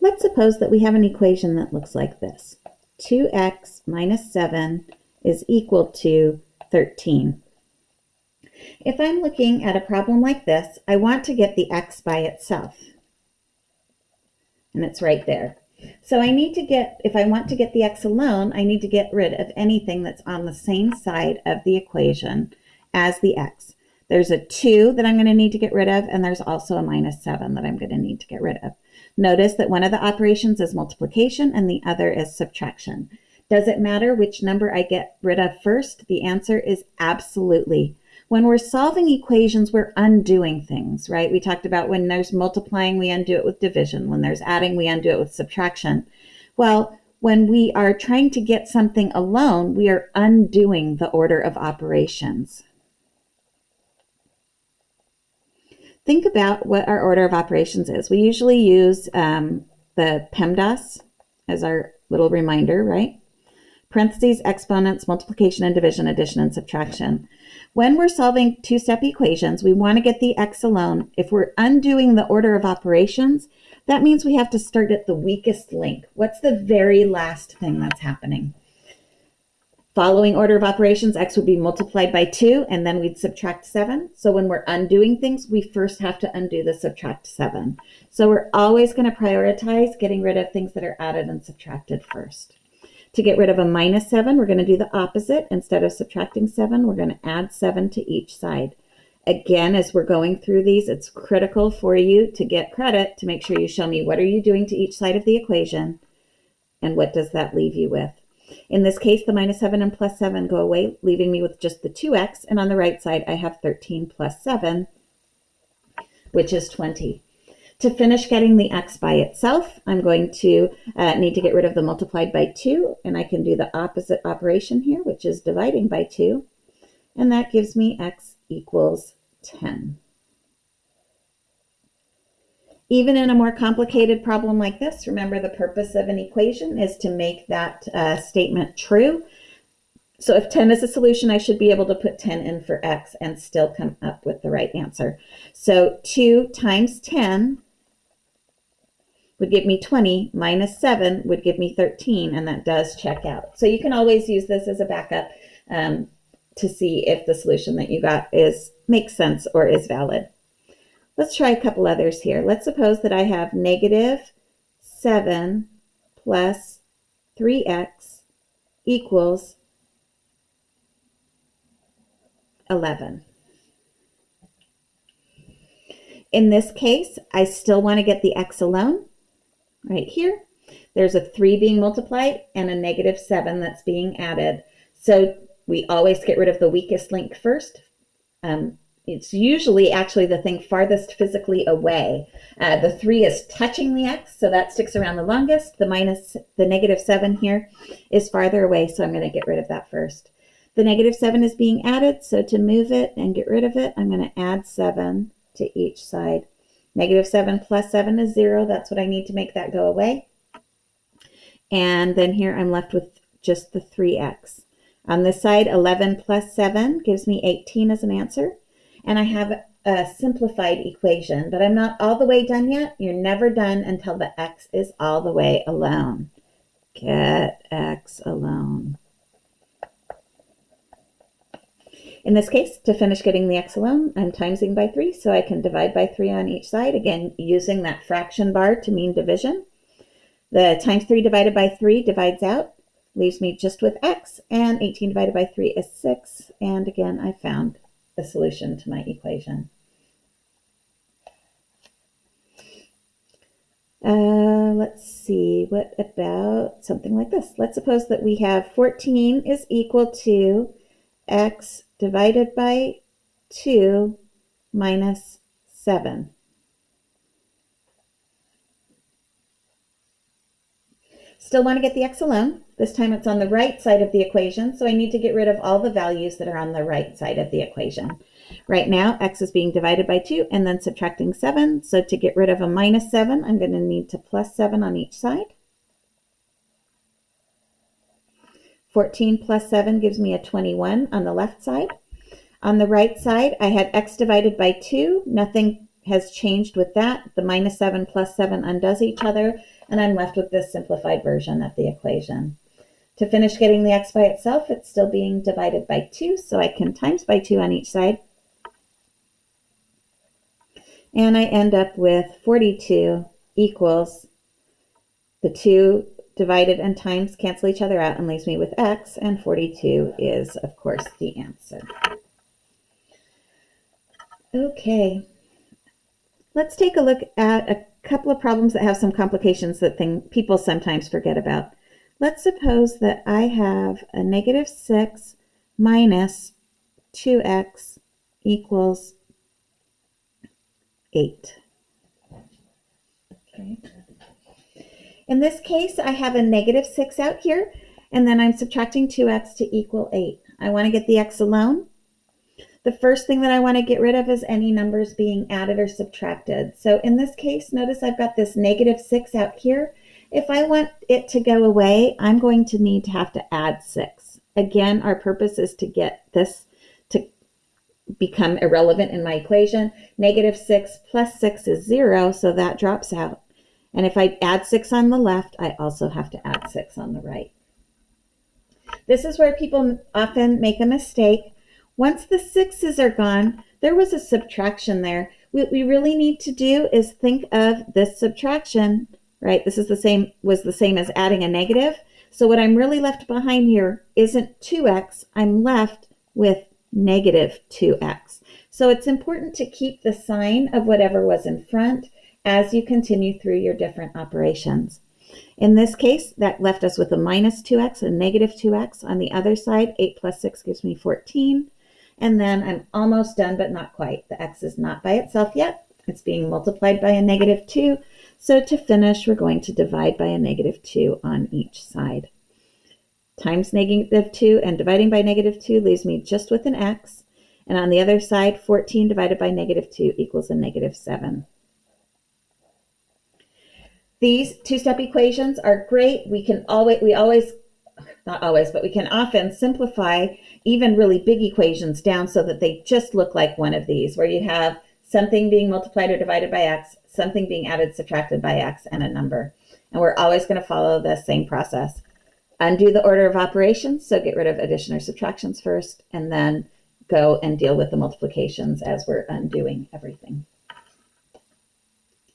Let's suppose that we have an equation that looks like this. 2x minus 7 is equal to 13. If I'm looking at a problem like this, I want to get the x by itself. And it's right there. So I need to get, if I want to get the x alone, I need to get rid of anything that's on the same side of the equation as the x. There's a 2 that I'm going to need to get rid of, and there's also a minus 7 that I'm going to need to get rid of. Notice that one of the operations is multiplication and the other is subtraction. Does it matter which number I get rid of first? The answer is absolutely. When we're solving equations, we're undoing things, right? We talked about when there's multiplying, we undo it with division. When there's adding, we undo it with subtraction. Well, when we are trying to get something alone, we are undoing the order of operations. Think about what our order of operations is. We usually use um, the PEMDAS as our little reminder, right? Parentheses, exponents, multiplication and division, addition and subtraction. When we're solving two-step equations, we want to get the x alone. If we're undoing the order of operations, that means we have to start at the weakest link. What's the very last thing that's happening? Following order of operations, x would be multiplied by 2, and then we'd subtract 7. So when we're undoing things, we first have to undo the subtract 7. So we're always going to prioritize getting rid of things that are added and subtracted first. To get rid of a minus 7, we're going to do the opposite. Instead of subtracting 7, we're going to add 7 to each side. Again, as we're going through these, it's critical for you to get credit to make sure you show me what are you doing to each side of the equation and what does that leave you with. In this case, the minus 7 and plus 7 go away, leaving me with just the 2x. And on the right side, I have 13 plus 7, which is 20. To finish getting the x by itself, I'm going to uh, need to get rid of the multiplied by 2, and I can do the opposite operation here, which is dividing by 2, and that gives me x equals 10. Even in a more complicated problem like this, remember the purpose of an equation is to make that uh, statement true. So if 10 is a solution, I should be able to put 10 in for x and still come up with the right answer. So 2 times 10 would give me 20 minus 7 would give me 13 and that does check out. So you can always use this as a backup um, to see if the solution that you got is makes sense or is valid. Let's try a couple others here. Let's suppose that I have negative 7 plus 3x equals 11. In this case, I still want to get the x alone right here. There's a 3 being multiplied and a negative 7 that's being added. So we always get rid of the weakest link first. Um, it's usually actually the thing farthest physically away. Uh, the 3 is touching the x, so that sticks around the longest. The minus, the negative 7 here is farther away, so I'm going to get rid of that first. The negative 7 is being added, so to move it and get rid of it, I'm going to add 7 to each side. Negative 7 plus 7 is 0. That's what I need to make that go away. And then here I'm left with just the 3x. On this side, 11 plus 7 gives me 18 as an answer. And I have a simplified equation, but I'm not all the way done yet. You're never done until the x is all the way alone. Get x alone. In this case, to finish getting the x alone, I'm timesing by 3, so I can divide by 3 on each side, again, using that fraction bar to mean division. The times 3 divided by 3 divides out, leaves me just with x, and 18 divided by 3 is 6, and again, I found a solution to my equation. Uh, let's see, what about something like this? Let's suppose that we have 14 is equal to x divided by 2 minus 7. Still want to get the x alone. This time it's on the right side of the equation, so I need to get rid of all the values that are on the right side of the equation. Right now, x is being divided by 2 and then subtracting 7. So to get rid of a minus 7, I'm going to need to plus 7 on each side. 14 plus 7 gives me a 21 on the left side. On the right side, I had x divided by 2. Nothing has changed with that. The minus 7 plus 7 undoes each other, and I'm left with this simplified version of the equation. To finish getting the x by itself, it's still being divided by 2, so I can times by 2 on each side. And I end up with 42 equals the 2 divided and times cancel each other out and leaves me with x, and 42 is, of course, the answer. Okay, let's take a look at a couple of problems that have some complications that thing, people sometimes forget about. Let's suppose that I have a negative 6 minus 2x equals 8. Okay. In this case, I have a negative 6 out here, and then I'm subtracting 2x to equal 8. I want to get the x alone. The first thing that I want to get rid of is any numbers being added or subtracted. So in this case, notice I've got this negative 6 out here, if I want it to go away, I'm going to need to have to add 6. Again, our purpose is to get this to become irrelevant in my equation. Negative 6 plus 6 is 0, so that drops out. And if I add 6 on the left, I also have to add 6 on the right. This is where people often make a mistake. Once the 6's are gone, there was a subtraction there. What we really need to do is think of this subtraction right? This is the same, was the same as adding a negative. So what I'm really left behind here isn't 2x, I'm left with negative 2x. So it's important to keep the sign of whatever was in front as you continue through your different operations. In this case, that left us with a minus 2x and negative 2x. On the other side, 8 plus 6 gives me 14. And then I'm almost done, but not quite. The x is not by itself yet. It's being multiplied by a negative 2. So to finish, we're going to divide by a negative 2 on each side. Times negative 2 and dividing by negative 2 leaves me just with an x. And on the other side, 14 divided by negative 2 equals a negative 7. These two-step equations are great. We can always, we always, not always, but we can often simplify even really big equations down so that they just look like one of these, where you have something being multiplied or divided by x, something being added, subtracted by x, and a number. And we're always going to follow the same process. Undo the order of operations, so get rid of addition or subtractions first, and then go and deal with the multiplications as we're undoing everything.